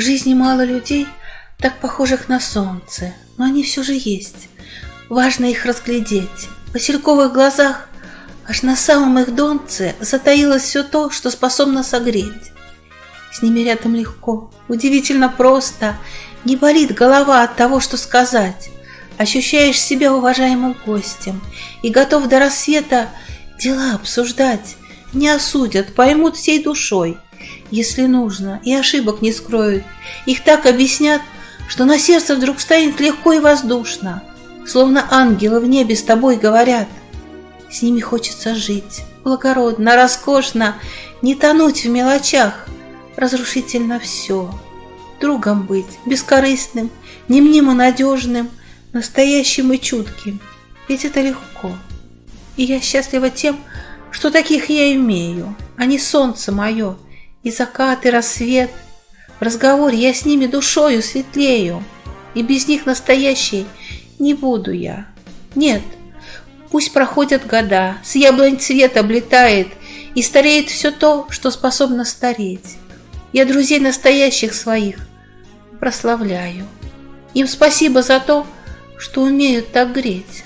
жизни мало людей, так похожих на солнце, но они все же есть. Важно их разглядеть. В васильковых глазах аж на самом их донце затаилось все то, что способно согреть. С ними рядом легко, удивительно просто, не болит голова от того, что сказать. Ощущаешь себя уважаемым гостем и готов до рассвета дела обсуждать. Не осудят, поймут всей душой, если нужно, и ошибок не скроют. Их так объяснят, что на сердце вдруг станет легко и воздушно, словно ангелы в небе с тобой говорят. С ними хочется жить, благородно, роскошно, не тонуть в мелочах, разрушительно все. Другом быть, бескорыстным, немнимо надежным, настоящим и чутким. Ведь это легко. И я счастлива тем, что таких я имею. Они солнце мое, и закат, и рассвет. В разговоре я с ними душою светлею, и без них настоящей не буду я. Нет, пусть проходят года, с яблонь цвет облетает, и стареет все то, что способно стареть. Я друзей настоящих своих прославляю. Им спасибо за то, что умеют так греть.